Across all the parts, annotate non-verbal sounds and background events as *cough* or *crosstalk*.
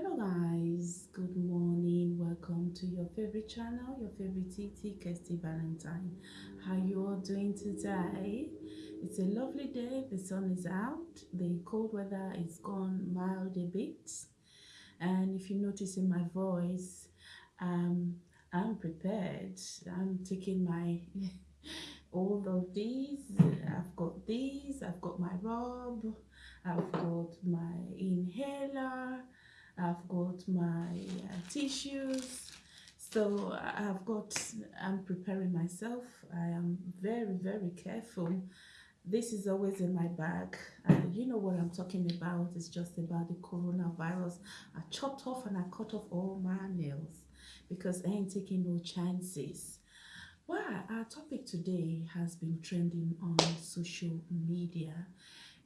hello guys. Good morning. Welcome to your favorite channel your favorite tt kirsty valentine. How you all doing today? It's a lovely day. The sun is out. The cold weather is gone mild a bit. And if you notice in my voice um i'm prepared. I'm taking my *laughs* all of these. I've got these. I've got my robe i've got my inhaler I've got my uh, tissues. So I've got, I'm preparing myself. I am very, very careful. This is always in my bag. Uh, you know what I'm talking about. It's just about the coronavirus. I chopped off and I cut off all my nails because I ain't taking no chances. Well, our topic today has been trending on social media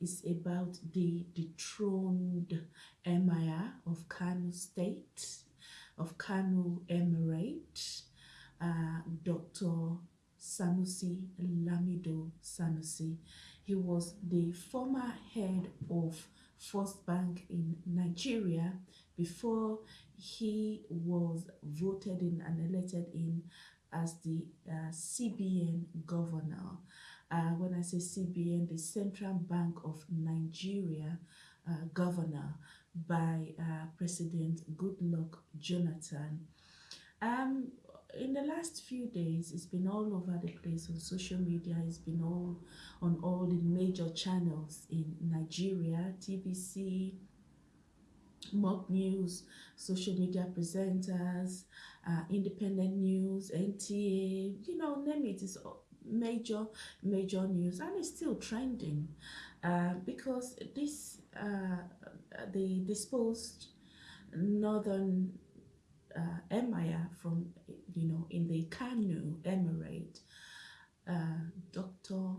is about the dethroned emir of Kano State, of Kano Emirate, uh, Dr. Sanusi Lamido Sanusi. He was the former head of First Bank in Nigeria before he was voted in and elected in as the uh, CBN governor uh, when I say CBN, the Central Bank of Nigeria uh, governor by uh, President Goodluck Jonathan. Um, in the last few days, it's been all over the place on social media. It's been all on all the major channels in Nigeria, TVC, mock news, social media presenters, uh, independent news, NTA, you know, name it. It's major major news and it's still trending uh, because this uh, the disposed northern uh, emir from you know in the Kano Emirate uh, Dr.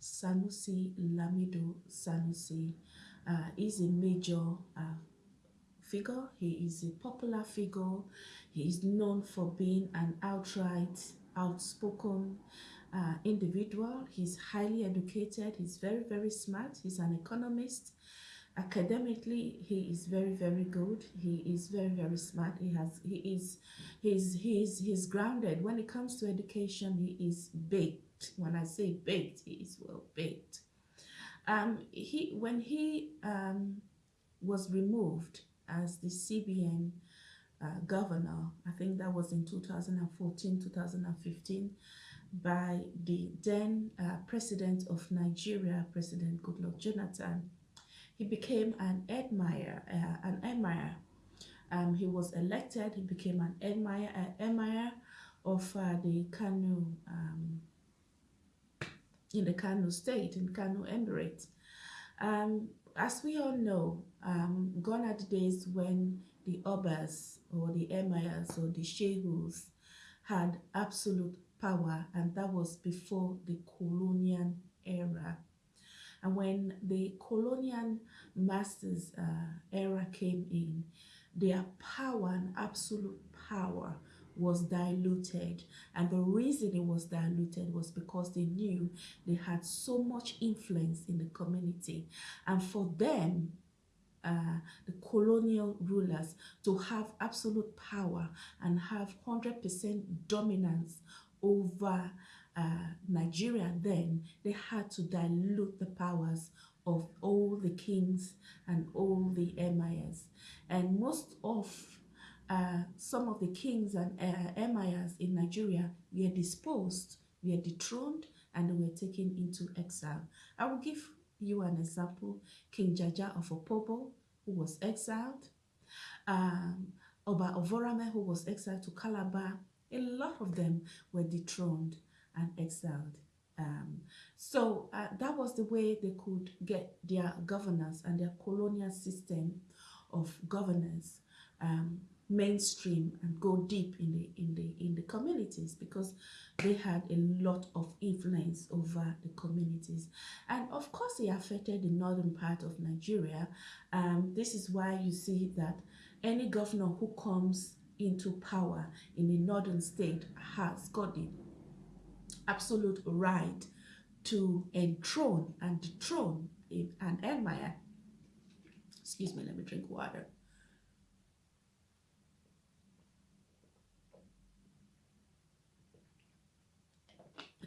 Sanusi Lamido Sanusi uh, is a major uh, figure he is a popular figure he is known for being an outright outspoken uh, individual. He's highly educated. He's very, very smart. He's an economist. Academically, he is very, very good. He is very, very smart. He has, he is, he's, he's, he's grounded. When it comes to education, he is baked. When I say baked, he is well baked. Um, he, when he um, was removed as the CBN uh, governor, I think that was in 2014, 2015, by the then uh, president of Nigeria, President Goodluck Jonathan. He became an emir, uh, an emir. Um, he was elected. He became an emir, uh, emir of uh, the Kano, um, in the Kano state, in Kano Emirate. Um, as we all know, um, gone are the days when the Obas or the emirs or the shehus had absolute power and that was before the colonial era. And when the colonial masters uh, era came in their power and absolute power was diluted. And the reason it was diluted was because they knew they had so much influence in the community. And for them uh, the colonial rulers to have absolute power and have 100% dominance over uh, Nigeria then, they had to dilute the powers of all the kings and all the emirs. And most of uh, some of the kings and uh, emirs in Nigeria were disposed, were dethroned, and were taken into exile. I will give you an example. King Jaja of Opobo, who was exiled. Um, Oba Ovonramwen, who was exiled to Calabar a lot of them were dethroned and exiled. Um, so uh, that was the way they could get their governance and their colonial system of governance um, mainstream and go deep in the in the in the communities because they had a lot of influence over the communities and of course it affected the northern part of Nigeria um, this is why you see that any governor who comes into power in the northern state has got the absolute right to enthrone and dethrone an empire. Excuse me, let me drink water.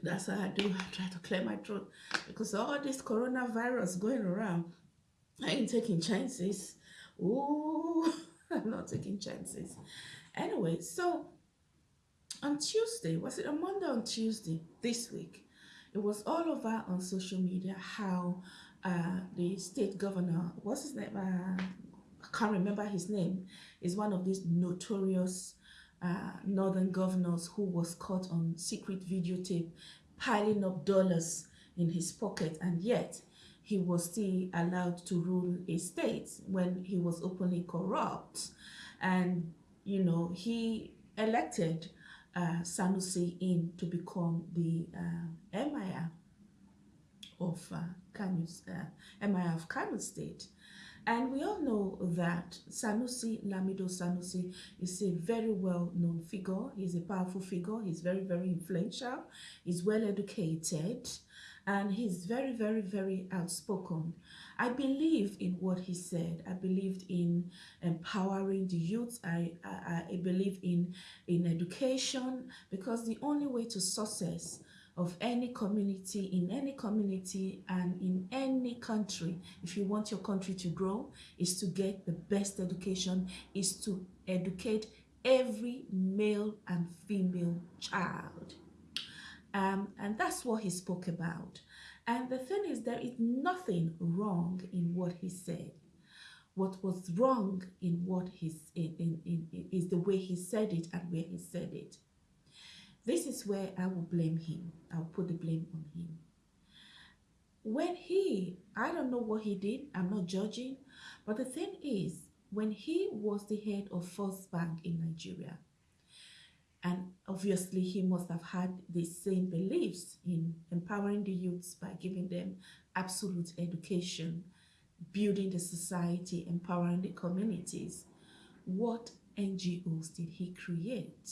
That's how I do. I try to clear my throat because all this coronavirus going around, I ain't taking chances. Ooh. *laughs* I'm *laughs* not taking chances. Anyway, so on Tuesday, was it a Monday on Tuesday this week? It was all over on social media how uh, the state governor, what's his name? Uh, I can't remember his name, is one of these notorious uh, northern governors who was caught on secret videotape piling up dollars in his pocket and yet he was still allowed to rule a state when he was openly corrupt and you know he elected uh, Sanusi in to become the uh, emir of uh, Kano, uh, emir of Kano state and we all know that Sanusi, Lamido Sanusi, is a very well-known figure. He's a powerful figure. He's very, very influential. He's well-educated. And he's very, very, very outspoken. I believe in what he said. I believed in empowering the youth. I, I, I believe in, in education because the only way to success of any community, in any community and in any country, if you want your country to grow, is to get the best education, is to educate every male and female child. Um, and that's what he spoke about. And the thing is, there is nothing wrong in what he said. What was wrong in what he's in, in, in is the way he said it and where he said it. This is where I will blame him. I'll put the blame on him. When he, I don't know what he did, I'm not judging, but the thing is, when he was the head of First Bank in Nigeria, and obviously he must have had the same beliefs in empowering the youths by giving them absolute education, building the society, empowering the communities. What NGOs did he create?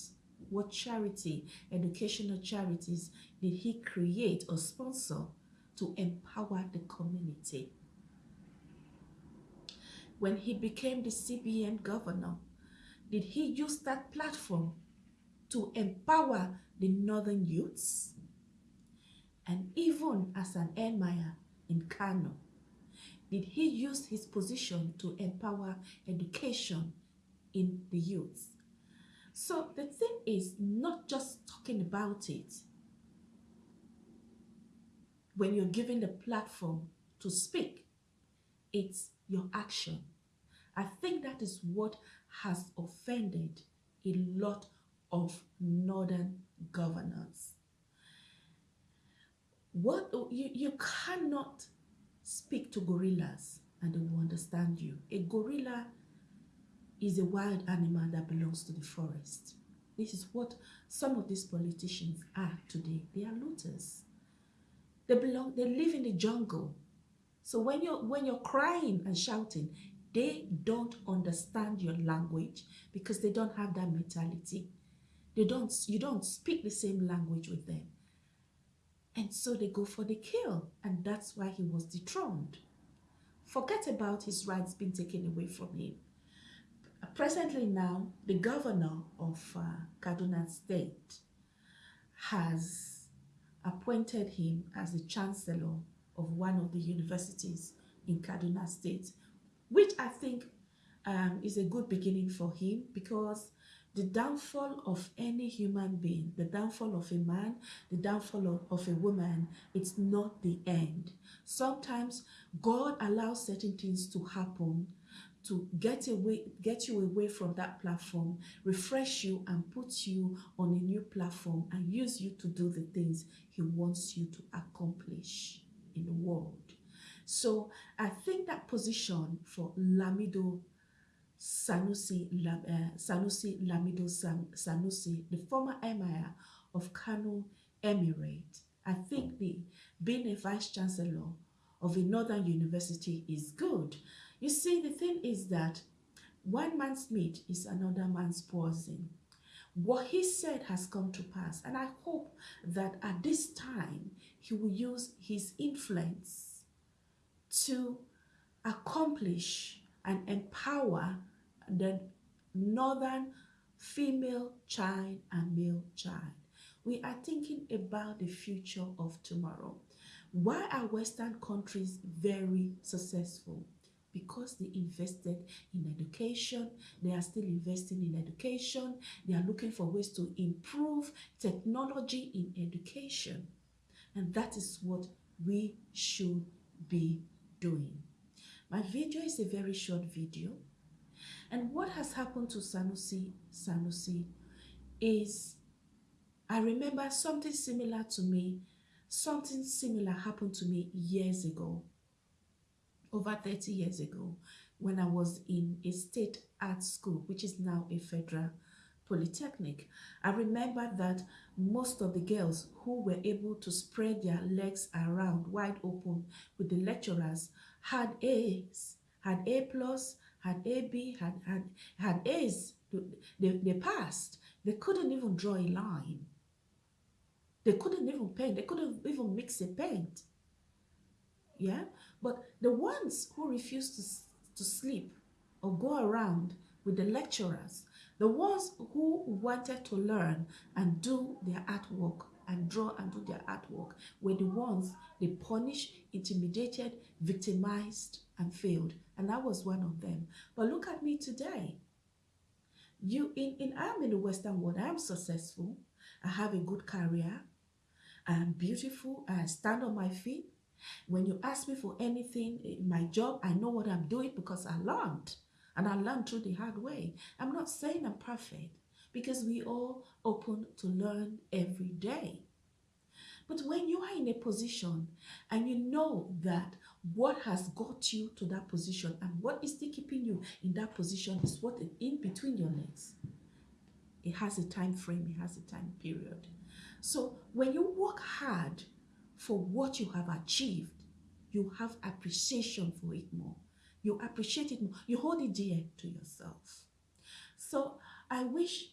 What charity, educational charities did he create or sponsor to empower the community? When he became the CBN governor, did he use that platform to empower the northern youths? And even as an emir in Kano, did he use his position to empower education in the youths? So the thing is not just talking about it. When you're given the platform to speak, it's your action. I think that is what has offended a lot of northern governors. What you, you cannot speak to gorillas and they will understand you. A gorilla is a wild animal that belongs to the forest. This is what some of these politicians are today. They are looters. They belong, they live in the jungle. So when you're when you're crying and shouting, they don't understand your language because they don't have that mentality. They don't you don't speak the same language with them. And so they go for the kill. And that's why he was dethroned. Forget about his rights being taken away from him. Presently now, the governor of uh, Kaduna State has appointed him as the chancellor of one of the universities in Kaduna State, which I think um, is a good beginning for him because the downfall of any human being, the downfall of a man, the downfall of, of a woman, it's not the end. Sometimes God allows certain things to happen to get away get you away from that platform refresh you and put you on a new platform and use you to do the things he wants you to accomplish in the world so i think that position for lamido sanusi uh, sanusi lamido San, sanusi the former emir of kano emirate i think the being a vice chancellor of a northern university is good you see, the thing is that one man's meat is another man's poison. What he said has come to pass, and I hope that at this time he will use his influence to accomplish and empower the northern female child and male child. we are thinking about the future of tomorrow. Why are Western countries very successful? Because they invested in education, they are still investing in education, they are looking for ways to improve technology in education. And that is what we should be doing. My video is a very short video. And what has happened to Sanusi Sanusi is I remember something similar to me Something similar happened to me years ago, over 30 years ago, when I was in a state art school, which is now a federal polytechnic. I remember that most of the girls who were able to spread their legs around wide open with the lecturers had A's, had A plus, had AB, had had had A's. They, they passed. They couldn't even draw a line. They couldn't even paint. They couldn't even mix a paint. Yeah? But the ones who refused to, to sleep or go around with the lecturers, the ones who wanted to learn and do their artwork and draw and do their artwork were the ones they punished, intimidated, victimized, and failed. And I was one of them. But look at me today. You in, in I'm in the Western world, I am successful. I have a good career. I am beautiful. I stand on my feet. When you ask me for anything in my job, I know what I'm doing because I learned. And I learned through the hard way. I'm not saying I'm perfect because we all open to learn every day. But when you are in a position and you know that what has got you to that position and what is still keeping you in that position is what is in between your legs. It has a time frame, it has a time period. So when you work hard for what you have achieved, you have appreciation for it more. You appreciate it more. You hold it dear to yourself. So I wish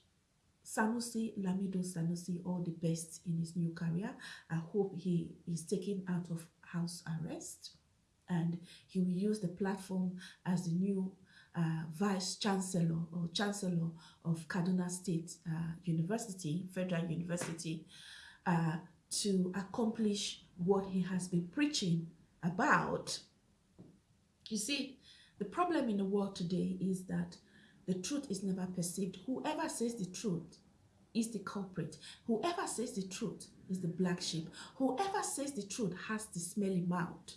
Sanusi Lamido Sanusi all the best in his new career. I hope he is taken out of house arrest and he will use the platform as the new uh, vice chancellor or chancellor of Kaduna State uh, University, Federal University, uh, to accomplish what he has been preaching about. You see, the problem in the world today is that the truth is never perceived. Whoever says the truth is the culprit. Whoever says the truth is the black sheep. Whoever says the truth has the smelly mouth.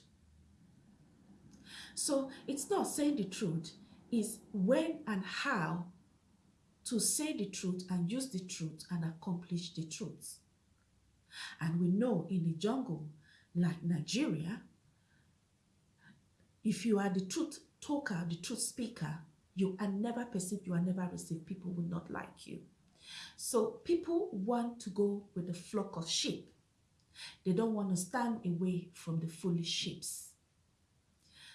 So it's not saying the truth, is when and how to say the truth and use the truth and accomplish the truth. And we know in the jungle like Nigeria, if you are the truth talker, the truth speaker, you are never perceived, you are never received. People will not like you. So people want to go with the flock of sheep. They don't want to stand away from the foolish sheep.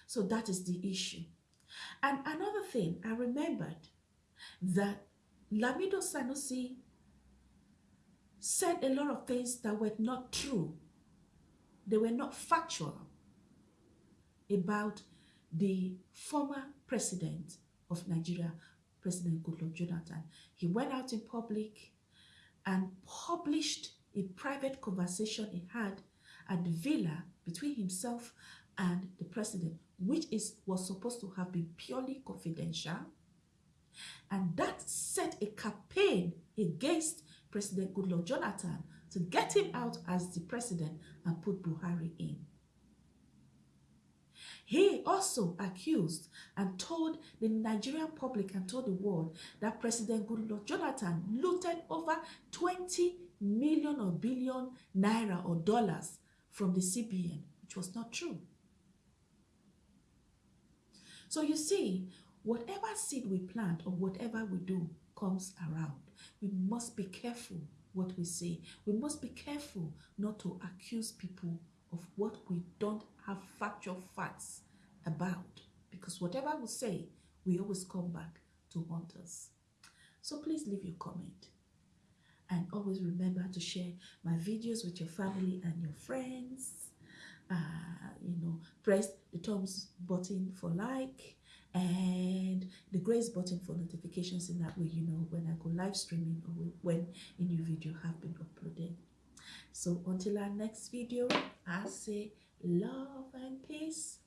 So that is the issue. And another thing, I remembered that Lamido Sanusi said a lot of things that were not true. They were not factual about the former president of Nigeria, President Goodluck Jonathan. He went out in public and published a private conversation he had at the villa between himself and the president, which is was supposed to have been purely confidential. And that set a campaign against President Goodluck Jonathan to get him out as the president and put Buhari in. He also accused and told the Nigerian public and told the world that President Goodluck Jonathan looted over 20 million or billion naira or dollars from the CBN, which was not true. So you see, whatever seed we plant or whatever we do comes around we must be careful what we say. We must be careful not to accuse people of what we don't have factual facts about. Because whatever we say, we always come back to haunt us. So please leave your comment. And always remember to share my videos with your family and your friends. Uh, you know, press the thumbs button for like and the grace button for notifications in that way you know when I go live streaming or when a new video have been uploaded. So until our next video, I say love and peace.